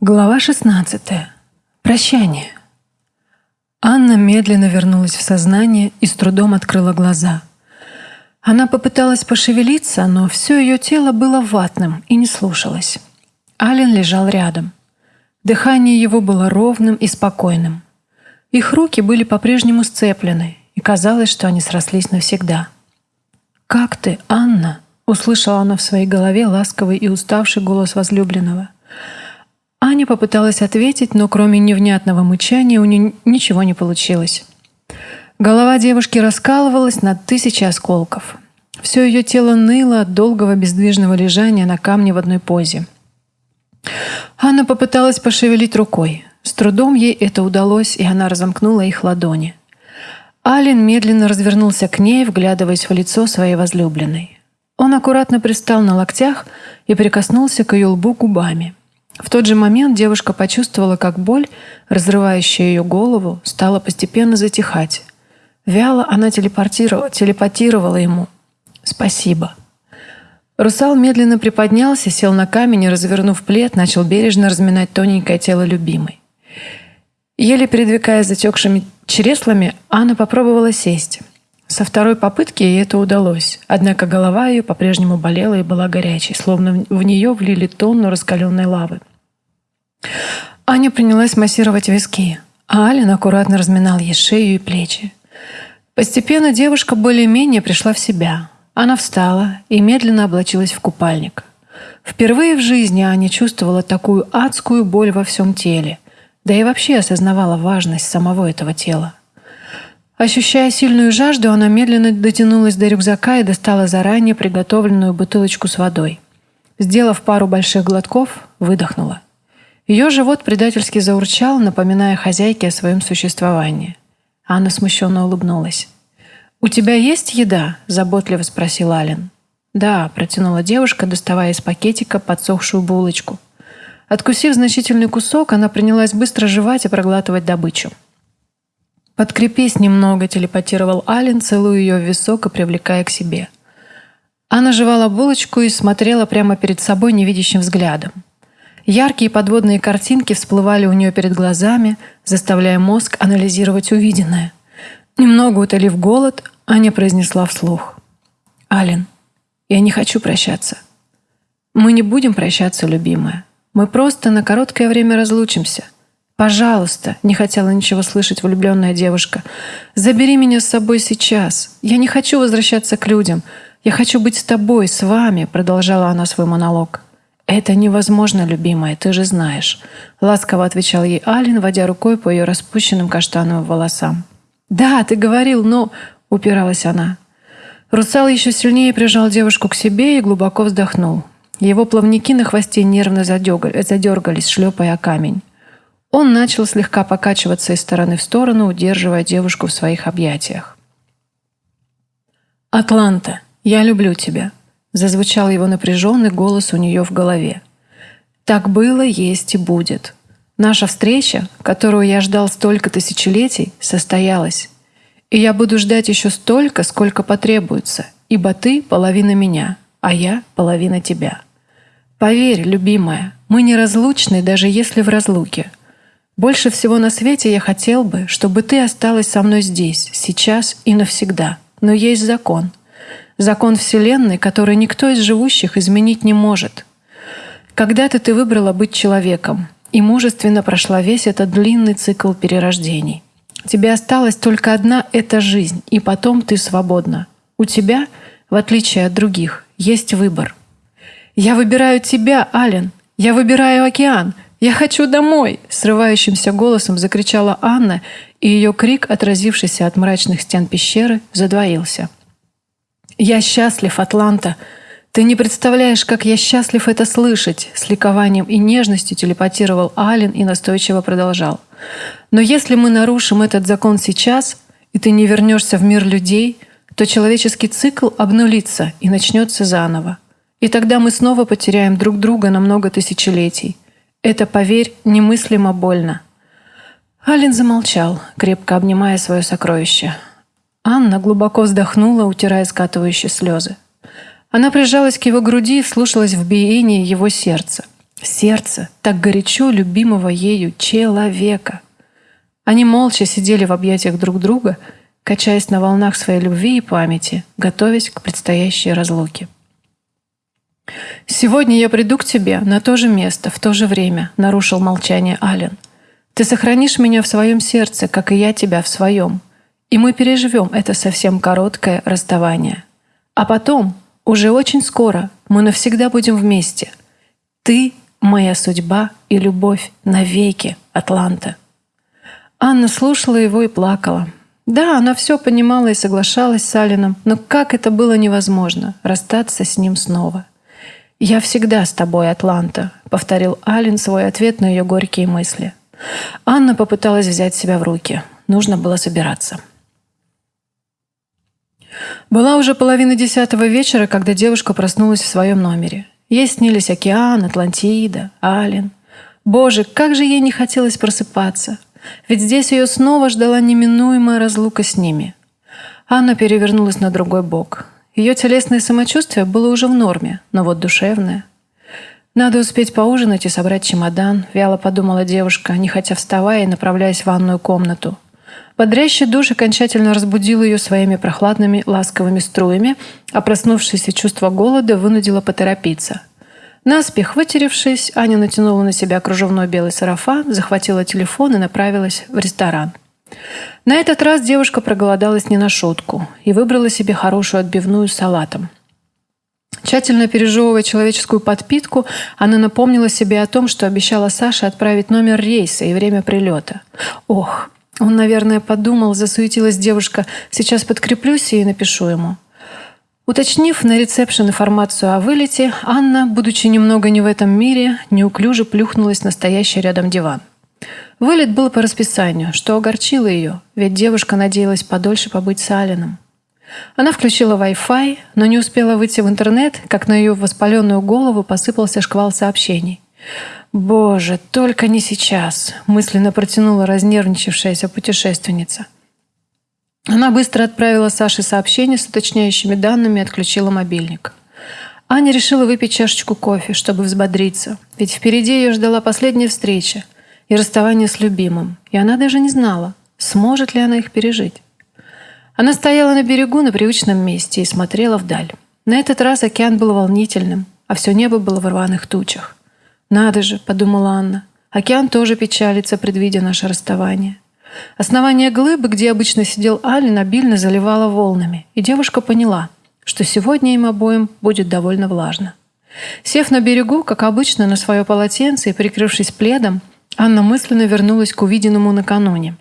Глава 16. Прощание. Анна медленно вернулась в сознание и с трудом открыла глаза. Она попыталась пошевелиться, но все ее тело было ватным и не слушалось. Ален лежал рядом. Дыхание его было ровным и спокойным. Их руки были по-прежнему сцеплены, и казалось, что они срослись навсегда. «Как ты, Анна?» — услышала она в своей голове ласковый и уставший голос возлюбленного — Аня попыталась ответить, но кроме невнятного мычания у нее ничего не получилось. Голова девушки раскалывалась на тысячи осколков. Все ее тело ныло от долгого бездвижного лежания на камне в одной позе. Анна попыталась пошевелить рукой. С трудом ей это удалось, и она разомкнула их ладони. Ален медленно развернулся к ней, вглядываясь в лицо своей возлюбленной. Он аккуратно пристал на локтях и прикоснулся к ее лбу губами. В тот же момент девушка почувствовала, как боль, разрывающая ее голову, стала постепенно затихать. Вяло она телепортировала, телепатировала ему. «Спасибо». Русал медленно приподнялся, сел на камень и, развернув плед, начал бережно разминать тоненькое тело любимой. Еле передвигая затекшими чреслами, Анна попробовала сесть. Со второй попытки ей это удалось, однако голова ее по-прежнему болела и была горячей, словно в нее влили тонну раскаленной лавы. Аня принялась массировать виски, а Ален аккуратно разминал ей шею и плечи. Постепенно девушка более-менее пришла в себя. Она встала и медленно облачилась в купальник. Впервые в жизни Аня чувствовала такую адскую боль во всем теле, да и вообще осознавала важность самого этого тела. Ощущая сильную жажду, она медленно дотянулась до рюкзака и достала заранее приготовленную бутылочку с водой. Сделав пару больших глотков, выдохнула. Ее живот предательски заурчал, напоминая хозяйке о своем существовании. Анна смущенно улыбнулась. «У тебя есть еда?» – заботливо спросил Ален. «Да», – протянула девушка, доставая из пакетика подсохшую булочку. Откусив значительный кусок, она принялась быстро жевать и проглатывать добычу. «Подкрепись немного», – телепатировал Ален, целуя ее в висок и привлекая к себе. Анна жевала булочку и смотрела прямо перед собой невидящим взглядом. Яркие подводные картинки всплывали у нее перед глазами, заставляя мозг анализировать увиденное. Немного утолив голод, Аня произнесла вслух. «Ален, я не хочу прощаться. Мы не будем прощаться, любимая. Мы просто на короткое время разлучимся. Пожалуйста, не хотела ничего слышать влюбленная девушка. Забери меня с собой сейчас. Я не хочу возвращаться к людям. Я хочу быть с тобой, с вами, продолжала она свой монолог. «Это невозможно, любимая, ты же знаешь», — ласково отвечал ей Алин, водя рукой по ее распущенным каштановым волосам. «Да, ты говорил, но...» — упиралась она. Русал еще сильнее прижал девушку к себе и глубоко вздохнул. Его плавники на хвосте нервно задергались, шлепая камень. Он начал слегка покачиваться из стороны в сторону, удерживая девушку в своих объятиях. «Атланта, я люблю тебя», Зазвучал его напряженный голос у нее в голове. «Так было, есть и будет. Наша встреча, которую я ждал столько тысячелетий, состоялась. И я буду ждать еще столько, сколько потребуется, ибо ты — половина меня, а я — половина тебя. Поверь, любимая, мы неразлучны, даже если в разлуке. Больше всего на свете я хотел бы, чтобы ты осталась со мной здесь, сейчас и навсегда. Но есть закон — закон Вселенной, который никто из живущих изменить не может. Когда-то ты выбрала быть человеком и мужественно прошла весь этот длинный цикл перерождений. Тебе осталась только одна эта жизнь, и потом ты свободна. У тебя, в отличие от других, есть выбор. «Я выбираю тебя, Ален! Я выбираю океан! Я хочу домой!» Срывающимся голосом закричала Анна, и ее крик, отразившийся от мрачных стен пещеры, задвоился. «Я счастлив, Атланта. Ты не представляешь, как я счастлив это слышать!» С ликованием и нежностью телепатировал Ален и настойчиво продолжал. «Но если мы нарушим этот закон сейчас, и ты не вернешься в мир людей, то человеческий цикл обнулится и начнется заново. И тогда мы снова потеряем друг друга на много тысячелетий. Это, поверь, немыслимо больно». Ален замолчал, крепко обнимая свое сокровище. Анна глубоко вздохнула, утирая скатывающие слезы. Она прижалась к его груди и вслушалась в биение его сердца. сердце так горячо любимого ею человека. Они молча сидели в объятиях друг друга, качаясь на волнах своей любви и памяти, готовясь к предстоящей разлуке. «Сегодня я приду к тебе на то же место, в то же время», — нарушил молчание Ален. «Ты сохранишь меня в своем сердце, как и я тебя в своем, и мы переживем это совсем короткое расставание. А потом, уже очень скоро, мы навсегда будем вместе. Ты — моя судьба и любовь навеки, Атланта». Анна слушала его и плакала. Да, она все понимала и соглашалась с Алином, но как это было невозможно — расстаться с ним снова — «Я всегда с тобой, Атланта», — повторил Ален свой ответ на ее горькие мысли. Анна попыталась взять себя в руки. Нужно было собираться. Была уже половина десятого вечера, когда девушка проснулась в своем номере. Ей снились океан, Атлантида, Ален. Боже, как же ей не хотелось просыпаться. Ведь здесь ее снова ждала неминуемая разлука с ними. Анна перевернулась на другой бок. Ее телесное самочувствие было уже в норме, но вот душевное. «Надо успеть поужинать и собрать чемодан», — вяло подумала девушка, не хотя вставая и направляясь в ванную комнату. Бодрящий душ окончательно разбудил ее своими прохладными ласковыми струями, а проснувшееся чувство голода вынудило поторопиться. Наспех вытеревшись, Аня натянула на себя кружевной белый сарафан, захватила телефон и направилась в ресторан. На этот раз девушка проголодалась не на шутку и выбрала себе хорошую отбивную с салатом. Тщательно пережевывая человеческую подпитку, она напомнила себе о том, что обещала Саше отправить номер рейса и время прилета. Ох, он, наверное, подумал, засуетилась девушка. Сейчас подкреплюсь и напишу ему. Уточнив на ресепшн информацию о вылете, Анна, будучи немного не в этом мире, неуклюже плюхнулась на стоящий рядом диван. Вылет был по расписанию, что огорчило ее, ведь девушка надеялась подольше побыть с Алином. Она включила Wi-Fi, но не успела выйти в интернет, как на ее воспаленную голову посыпался шквал сообщений. «Боже, только не сейчас!» – мысленно протянула разнервничавшаяся путешественница. Она быстро отправила Саше сообщение с уточняющими данными и отключила мобильник. Аня решила выпить чашечку кофе, чтобы взбодриться, ведь впереди ее ждала последняя встреча – и расставание с любимым, и она даже не знала, сможет ли она их пережить. Она стояла на берегу на привычном месте и смотрела вдаль. На этот раз океан был волнительным, а все небо было в рваных тучах. «Надо же», — подумала Анна, — «океан тоже печалится, предвидя наше расставание». Основание глыбы, где обычно сидел Алин, обильно заливало волнами, и девушка поняла, что сегодня им обоим будет довольно влажно. Сев на берегу, как обычно, на свое полотенце и прикрывшись пледом, Анна мысленно вернулась к увиденному накануне.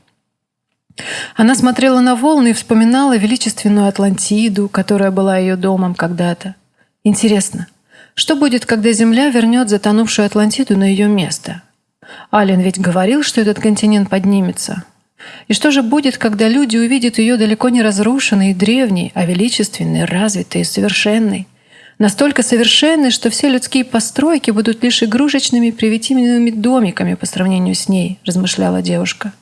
Она смотрела на волны и вспоминала величественную Атлантиду, которая была ее домом когда-то. Интересно, что будет, когда Земля вернет затонувшую Атлантиду на ее место? Ален ведь говорил, что этот континент поднимется. И что же будет, когда люди увидят ее далеко не разрушенной и древней, а величественной, развитой и совершенной? Настолько совершенной, что все людские постройки будут лишь игрушечными привитивными домиками по сравнению с ней, размышляла девушка.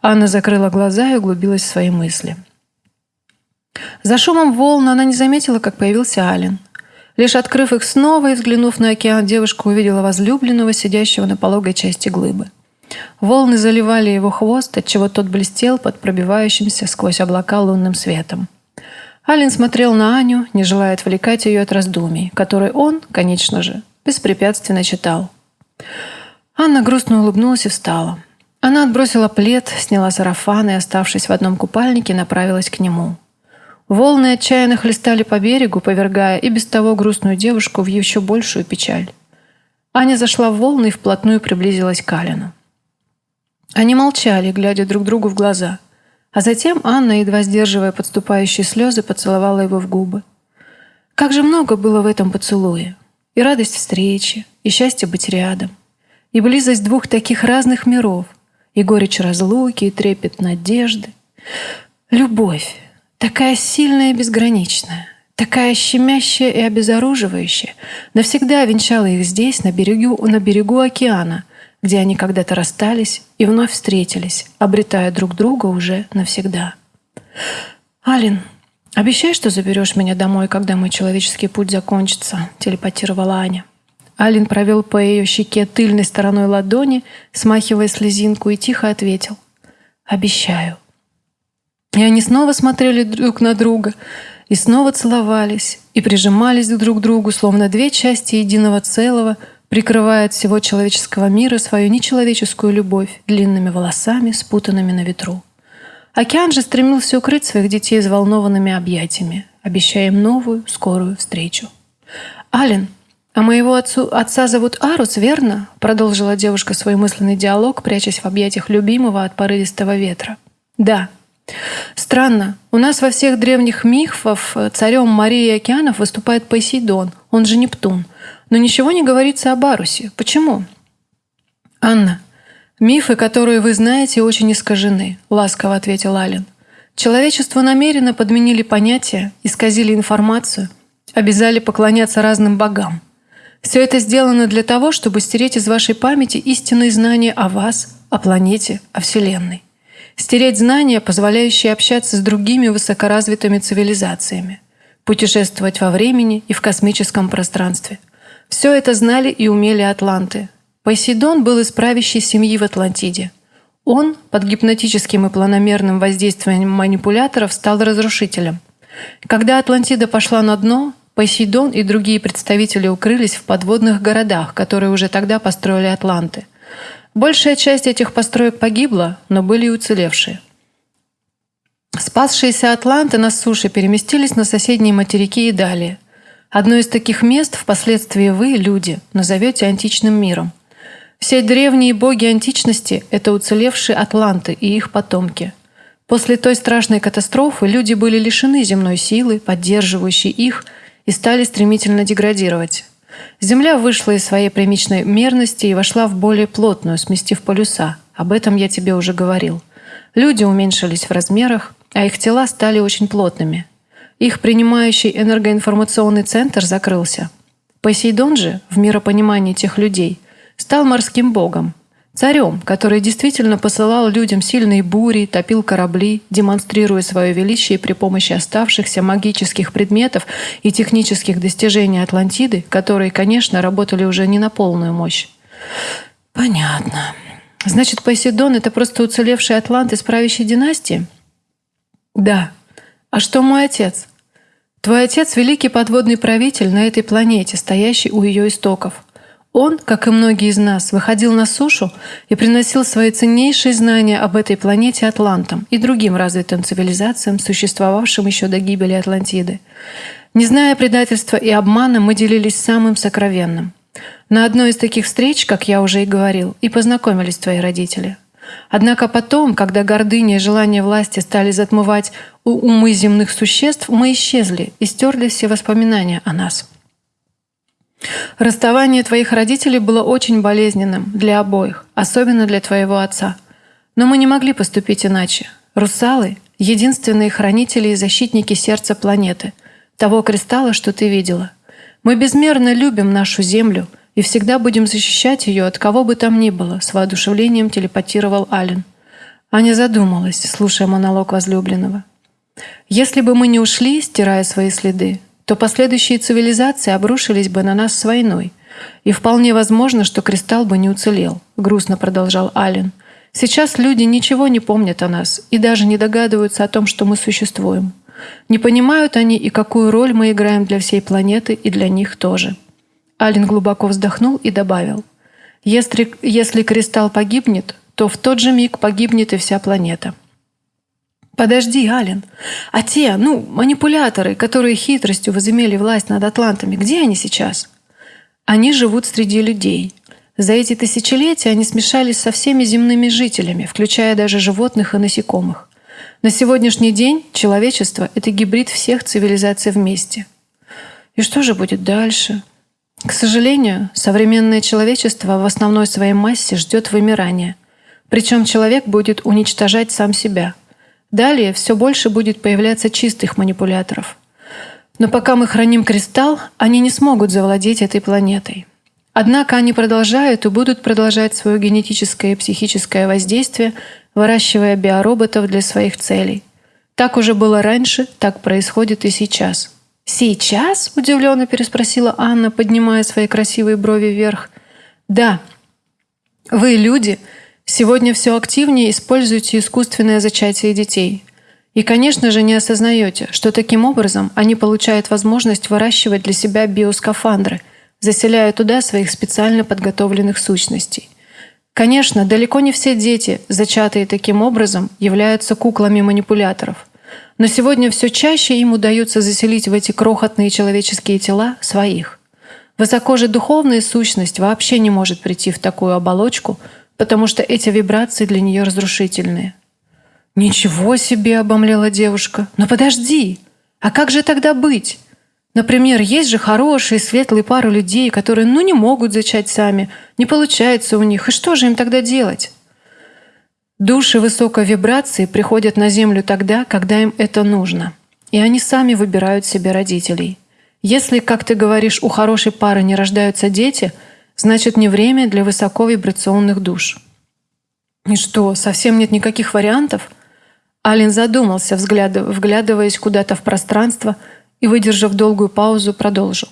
Анна закрыла глаза и углубилась в свои мысли. За шумом волн она не заметила, как появился Ален. Лишь открыв их снова и взглянув на океан, девушка увидела возлюбленного, сидящего на пологой части глыбы. Волны заливали его хвост, отчего тот блестел под пробивающимся сквозь облака лунным светом. Ален смотрел на Аню, не желая отвлекать ее от раздумий, которые он, конечно же, беспрепятственно читал. Анна грустно улыбнулась и встала. Она отбросила плед, сняла сарафан и, оставшись в одном купальнике, направилась к нему. Волны отчаянно хлестали по берегу, повергая и без того грустную девушку в еще большую печаль. Аня зашла в волны и вплотную приблизилась к Алину. Они молчали, глядя друг другу в глаза – а затем Анна, едва сдерживая подступающие слезы, поцеловала его в губы. Как же много было в этом поцелуе. И радость встречи, и счастье быть рядом, и близость двух таких разных миров, и горечь разлуки, и трепет надежды. Любовь, такая сильная и безграничная, такая щемящая и обезоруживающая, навсегда венчала их здесь, на берегу, на берегу океана, где они когда-то расстались и вновь встретились, обретая друг друга уже навсегда. «Алин, обещай, что заберешь меня домой, когда мой человеческий путь закончится», — телепатировала Аня. Алин провел по ее щеке тыльной стороной ладони, смахивая слезинку, и тихо ответил. «Обещаю». И они снова смотрели друг на друга, и снова целовались, и прижимались друг к другу, словно две части единого целого, прикрывая от всего человеческого мира свою нечеловеческую любовь длинными волосами, спутанными на ветру. Океан же стремился укрыть своих детей взволнованными объятиями, обещая им новую, скорую встречу. «Ален, а моего отцу, отца зовут Арус, верно?» Продолжила девушка свой мысленный диалог, прячась в объятиях любимого от порывистого ветра. «Да». «Странно. У нас во всех древних мифах царем Марии и океанов выступает Посейдон, он же Нептун. Но ничего не говорится об Арусе. Почему?» «Анна, мифы, которые вы знаете, очень искажены», — ласково ответил Ален. «Человечество намеренно подменили понятия, исказили информацию, обязали поклоняться разным богам. Все это сделано для того, чтобы стереть из вашей памяти истинные знания о вас, о планете, о Вселенной. Стереть знания, позволяющие общаться с другими высокоразвитыми цивилизациями, путешествовать во времени и в космическом пространстве. Все это знали и умели атланты. Посейдон был из правящей семьи в Атлантиде. Он под гипнотическим и планомерным воздействием манипуляторов стал разрушителем. Когда Атлантида пошла на дно, Посейдон и другие представители укрылись в подводных городах, которые уже тогда построили атланты. Большая часть этих построек погибла, но были и уцелевшие. Спасшиеся атланты на суше переместились на соседние материки и далее. Одно из таких мест впоследствии вы, люди, назовете античным миром. Все древние боги античности – это уцелевшие атланты и их потомки. После той страшной катастрофы люди были лишены земной силы, поддерживающей их – и стали стремительно деградировать. Земля вышла из своей примичной мерности и вошла в более плотную, сместив полюса. Об этом я тебе уже говорил. Люди уменьшились в размерах, а их тела стали очень плотными. Их принимающий энергоинформационный центр закрылся. Посейдон же, в миропонимании тех людей, стал морским богом, Царем, который действительно посылал людям сильные бури, топил корабли, демонстрируя свое величие при помощи оставшихся магических предметов и технических достижений Атлантиды, которые, конечно, работали уже не на полную мощь. Понятно. Значит, Посейдон — это просто уцелевший атлант из правящей династии? Да. А что мой отец? Твой отец — великий подводный правитель на этой планете, стоящий у ее истоков — он, как и многие из нас, выходил на сушу и приносил свои ценнейшие знания об этой планете Атлантам и другим развитым цивилизациям, существовавшим еще до гибели Атлантиды. Не зная предательства и обмана, мы делились самым сокровенным. На одной из таких встреч, как я уже и говорил, и познакомились твои родители. Однако потом, когда гордыня и желание власти стали затмывать умы земных существ, мы исчезли и стерли все воспоминания о нас. Расставание твоих родителей было очень болезненным для обоих, особенно для твоего отца. Но мы не могли поступить иначе. Русалы — единственные хранители и защитники сердца планеты, того кристалла, что ты видела. Мы безмерно любим нашу Землю и всегда будем защищать ее от кого бы там ни было, с воодушевлением телепатировал Ален. Аня задумалась, слушая монолог возлюбленного. «Если бы мы не ушли, стирая свои следы, то последующие цивилизации обрушились бы на нас с войной. И вполне возможно, что кристалл бы не уцелел, грустно продолжал Ален. Сейчас люди ничего не помнят о нас и даже не догадываются о том, что мы существуем. Не понимают они и какую роль мы играем для всей планеты и для них тоже. Ален глубоко вздохнул и добавил. Если, если кристалл погибнет, то в тот же миг погибнет и вся планета. Подожди, Ален. А те, ну, манипуляторы, которые хитростью возымели власть над атлантами, где они сейчас? Они живут среди людей. За эти тысячелетия они смешались со всеми земными жителями, включая даже животных и насекомых. На сегодняшний день человечество — это гибрид всех цивилизаций вместе. И что же будет дальше? К сожалению, современное человечество в основной своей массе ждет вымирания. Причем человек будет уничтожать сам себя — Далее все больше будет появляться чистых манипуляторов. Но пока мы храним кристалл, они не смогут завладеть этой планетой. Однако они продолжают и будут продолжать свое генетическое и психическое воздействие, выращивая биороботов для своих целей. Так уже было раньше, так происходит и сейчас. «Сейчас?» – удивленно переспросила Анна, поднимая свои красивые брови вверх. «Да. Вы, люди, сегодня все активнее используете искусственное зачатие детей. И, конечно же, не осознаете, что таким образом они получают возможность выращивать для себя биоскафандры, заселяя туда своих специально подготовленных сущностей. Конечно, далеко не все дети, зачатые таким образом, являются куклами манипуляторов. Но сегодня все чаще им удается заселить в эти крохотные человеческие тела своих. Высоко же духовная сущность вообще не может прийти в такую оболочку, потому что эти вибрации для нее разрушительные. «Ничего себе!» — обомлела девушка. «Но подожди! А как же тогда быть? Например, есть же хорошие, светлые пары людей, которые ну не могут зачать сами, не получается у них, и что же им тогда делать?» Души высокой вибрации приходят на Землю тогда, когда им это нужно. И они сами выбирают себе родителей. Если, как ты говоришь, у хорошей пары не рождаются дети, значит не время для высоковибрационных душ. И что, совсем нет никаких вариантов? Ален задумался, вглядываясь куда-то в пространство и, выдержав долгую паузу, продолжил.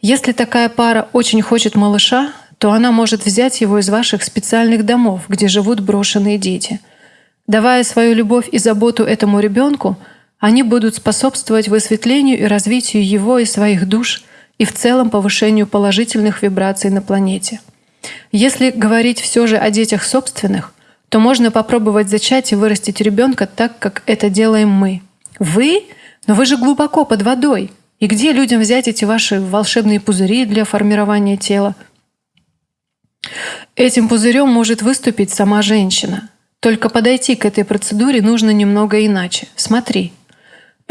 Если такая пара очень хочет малыша, то она может взять его из ваших специальных домов, где живут брошенные дети. Давая свою любовь и заботу этому ребенку, они будут способствовать высветлению и развитию его и своих душ и в целом повышению положительных вибраций на планете. Если говорить все же о детях собственных – то можно попробовать зачать и вырастить ребенка так, как это делаем мы. Вы? Но вы же глубоко под водой. И где людям взять эти ваши волшебные пузыри для формирования тела? Этим пузырем может выступить сама женщина. Только подойти к этой процедуре нужно немного иначе. Смотри.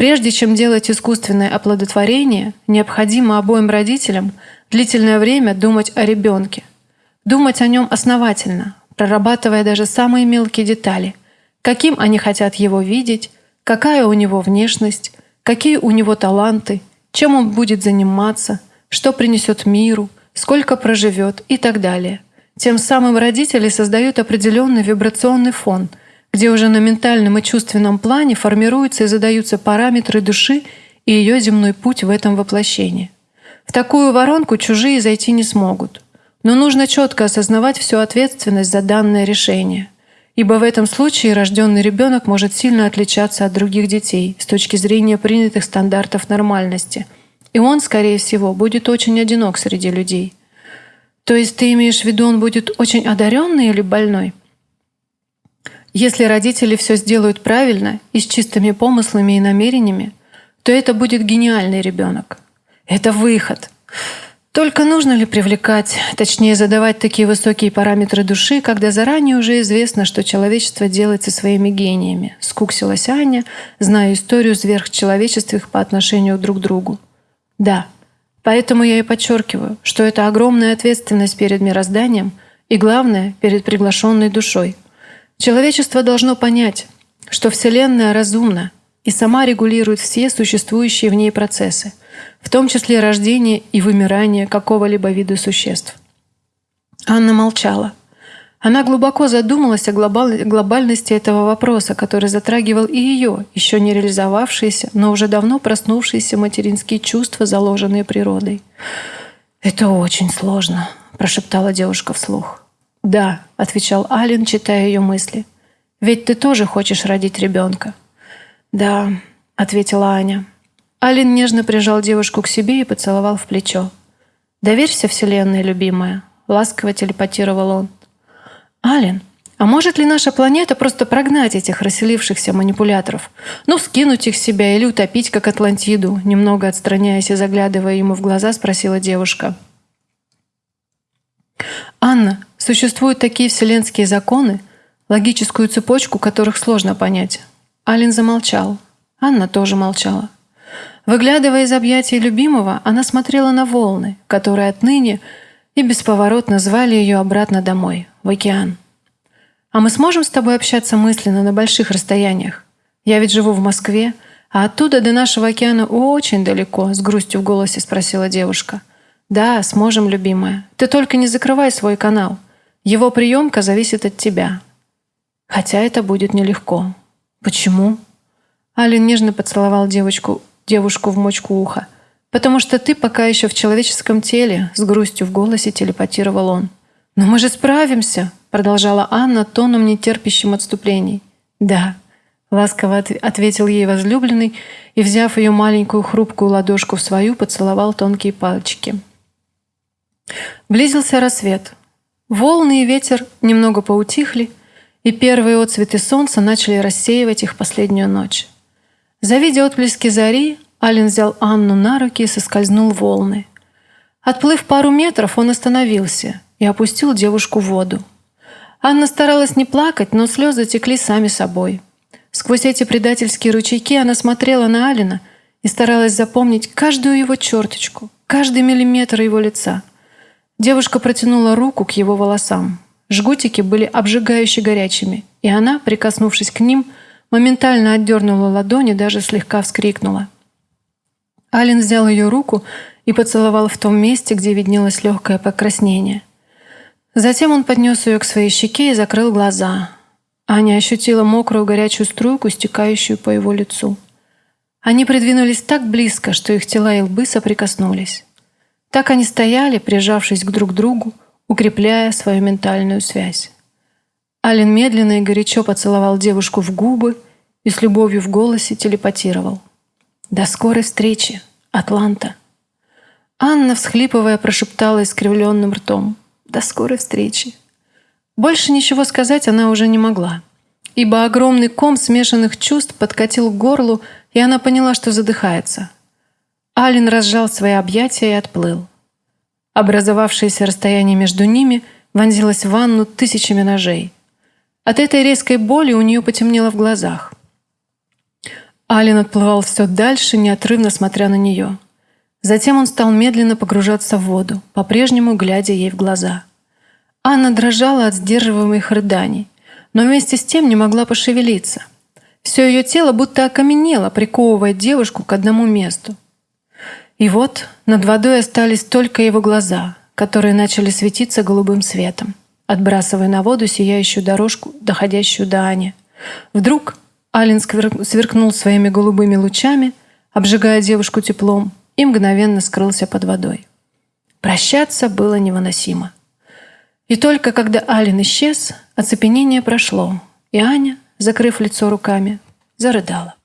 Прежде чем делать искусственное оплодотворение, необходимо обоим родителям длительное время думать о ребенке. Думать о нем основательно, прорабатывая даже самые мелкие детали. Каким они хотят его видеть, какая у него внешность, какие у него таланты, чем он будет заниматься, что принесет миру, сколько проживет и так далее. Тем самым родители создают определенный вибрационный фон, где уже на ментальном и чувственном плане формируются и задаются параметры души и ее земной путь в этом воплощении. В такую воронку чужие зайти не смогут. Но нужно четко осознавать всю ответственность за данное решение. Ибо в этом случае рожденный ребенок может сильно отличаться от других детей с точки зрения принятых стандартов нормальности. И он, скорее всего, будет очень одинок среди людей. То есть ты имеешь в виду, он будет очень одаренный или больной? Если родители все сделают правильно и с чистыми помыслами и намерениями, то это будет гениальный ребенок. Это выход. Только нужно ли привлекать, точнее задавать такие высокие параметры души, когда заранее уже известно, что человечество делает со своими гениями? Скуксилась Аня, зная историю сверхчеловеческих по отношению друг к другу. Да, поэтому я и подчеркиваю, что это огромная ответственность перед мирозданием и, главное, перед приглашенной душой. Человечество должно понять, что Вселенная разумна и сама регулирует все существующие в ней процессы – в том числе рождение и вымирание какого-либо вида существ. Анна молчала. Она глубоко задумалась о глобальности этого вопроса, который затрагивал и ее, еще не реализовавшиеся, но уже давно проснувшиеся материнские чувства, заложенные природой. «Это очень сложно», – прошептала девушка вслух. «Да», – отвечал Ален, читая ее мысли. «Ведь ты тоже хочешь родить ребенка». «Да», – ответила Аня. Алин нежно прижал девушку к себе и поцеловал в плечо. «Доверься Вселенной, любимая», — ласково телепатировал он. «Алин, а может ли наша планета просто прогнать этих расселившихся манипуляторов? Ну, скинуть их с себя или утопить, как Атлантиду?» Немного отстраняясь и заглядывая ему в глаза, спросила девушка. «Анна, существуют такие вселенские законы, логическую цепочку которых сложно понять». Алин замолчал. Анна тоже молчала. Выглядывая из объятий любимого, она смотрела на волны, которые отныне и бесповоротно звали ее обратно домой, в океан. «А мы сможем с тобой общаться мысленно на больших расстояниях? Я ведь живу в Москве, а оттуда до нашего океана очень далеко», — с грустью в голосе спросила девушка. «Да, сможем, любимая. Ты только не закрывай свой канал. Его приемка зависит от тебя. Хотя это будет нелегко». «Почему?» Алин нежно поцеловал девочку девушку в мочку уха. «Потому что ты пока еще в человеческом теле», — с грустью в голосе телепатировал он. «Но мы же справимся», — продолжала Анна тоном нетерпящим отступлений. «Да», — ласково ответил ей возлюбленный и, взяв ее маленькую хрупкую ладошку в свою, поцеловал тонкие пальчики. Близился рассвет. Волны и ветер немного поутихли, и первые отцветы солнца начали рассеивать их последнюю ночь. Завидя отблески зари, Ален взял Анну на руки и соскользнул в волны. Отплыв пару метров, он остановился и опустил девушку в воду. Анна старалась не плакать, но слезы текли сами собой. Сквозь эти предательские ручейки она смотрела на Алина и старалась запомнить каждую его черточку, каждый миллиметр его лица. Девушка протянула руку к его волосам. Жгутики были обжигающе горячими, и она, прикоснувшись к ним, моментально отдернула ладони, даже слегка вскрикнула. Ален взял ее руку и поцеловал в том месте, где виднелось легкое покраснение. Затем он поднес ее к своей щеке и закрыл глаза. Аня ощутила мокрую горячую струйку, стекающую по его лицу. Они придвинулись так близко, что их тела и лбы соприкоснулись. Так они стояли, прижавшись друг к другу, укрепляя свою ментальную связь. Ален медленно и горячо поцеловал девушку в губы и с любовью в голосе телепатировал. «До скорой встречи, Атланта!» Анна, всхлипывая, прошептала искривленным ртом. «До скорой встречи!» Больше ничего сказать она уже не могла, ибо огромный ком смешанных чувств подкатил к горлу, и она поняла, что задыхается. Ален разжал свои объятия и отплыл. Образовавшееся расстояние между ними вонзилось в ванну тысячами ножей. От этой резкой боли у нее потемнело в глазах. Ален отплывал все дальше, неотрывно смотря на нее. Затем он стал медленно погружаться в воду, по-прежнему глядя ей в глаза. Анна дрожала от сдерживаемых рыданий, но вместе с тем не могла пошевелиться. Все ее тело будто окаменело, приковывая девушку к одному месту. И вот над водой остались только его глаза, которые начали светиться голубым светом, отбрасывая на воду сияющую дорожку, доходящую до Ани. Вдруг Ален сверкнул своими голубыми лучами, обжигая девушку теплом, и мгновенно скрылся под водой. Прощаться было невыносимо. И только когда Ален исчез, оцепенение прошло, и Аня, закрыв лицо руками, зарыдала.